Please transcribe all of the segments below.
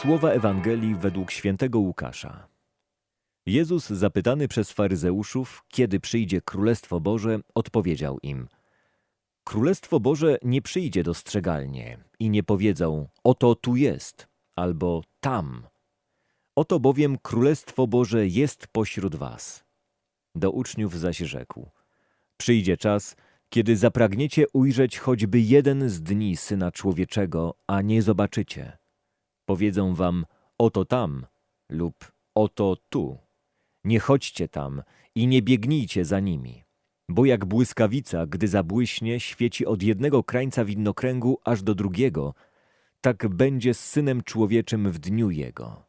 Słowa Ewangelii według świętego Łukasza. Jezus, zapytany przez faryzeuszów, kiedy przyjdzie Królestwo Boże, odpowiedział im: Królestwo Boże nie przyjdzie dostrzegalnie i nie powiedzą: Oto tu jest, albo tam. Oto bowiem Królestwo Boże jest pośród was. Do uczniów zaś rzekł: Przyjdzie czas, kiedy zapragniecie ujrzeć choćby jeden z dni Syna Człowieczego, a nie zobaczycie. Powiedzą wam, oto tam lub oto tu. Nie chodźcie tam i nie biegnijcie za nimi. Bo jak błyskawica, gdy zabłyśnie, świeci od jednego krańca widnokręgu aż do drugiego, tak będzie z Synem Człowieczym w dniu Jego.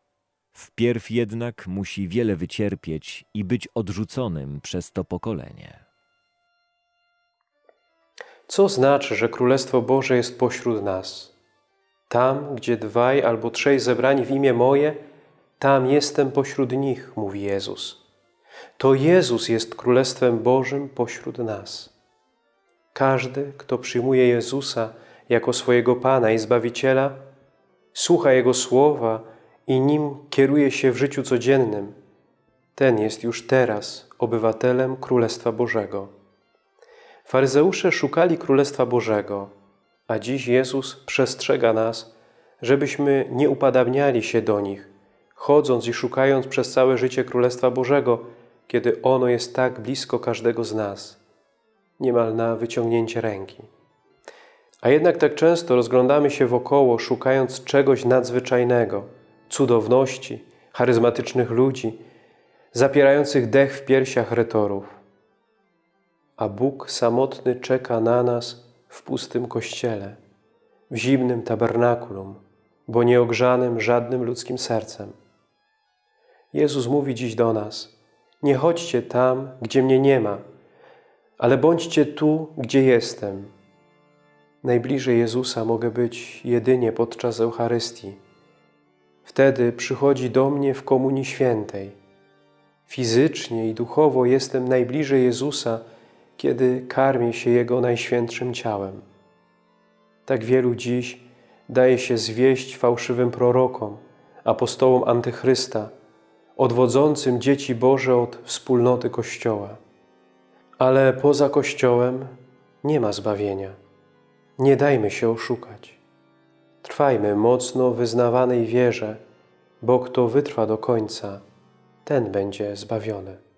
Wpierw jednak musi wiele wycierpieć i być odrzuconym przez to pokolenie. Co znaczy, że Królestwo Boże jest pośród nas? Tam, gdzie dwaj albo trzej zebrani w imię moje, tam jestem pośród nich, mówi Jezus. To Jezus jest Królestwem Bożym pośród nas. Każdy, kto przyjmuje Jezusa jako swojego Pana i Zbawiciela, słucha Jego słowa i nim kieruje się w życiu codziennym, ten jest już teraz obywatelem Królestwa Bożego. Faryzeusze szukali Królestwa Bożego, a dziś Jezus przestrzega nas, żebyśmy nie upadabniali się do nich, chodząc i szukając przez całe życie Królestwa Bożego, kiedy ono jest tak blisko każdego z nas, niemal na wyciągnięcie ręki. A jednak tak często rozglądamy się wokoło, szukając czegoś nadzwyczajnego, cudowności, charyzmatycznych ludzi, zapierających dech w piersiach retorów a Bóg samotny czeka na nas w pustym kościele, w zimnym tabernakulum, bo nieogrzanym żadnym ludzkim sercem. Jezus mówi dziś do nas, nie chodźcie tam, gdzie mnie nie ma, ale bądźcie tu, gdzie jestem. Najbliżej Jezusa mogę być jedynie podczas Eucharystii. Wtedy przychodzi do mnie w Komunii Świętej. Fizycznie i duchowo jestem najbliżej Jezusa, kiedy karmi się Jego najświętszym ciałem. Tak wielu dziś daje się zwieść fałszywym prorokom, apostołom Antychrysta, odwodzącym dzieci Boże od wspólnoty Kościoła. Ale poza Kościołem nie ma zbawienia. Nie dajmy się oszukać. Trwajmy mocno wyznawanej wierze, bo kto wytrwa do końca, ten będzie zbawiony.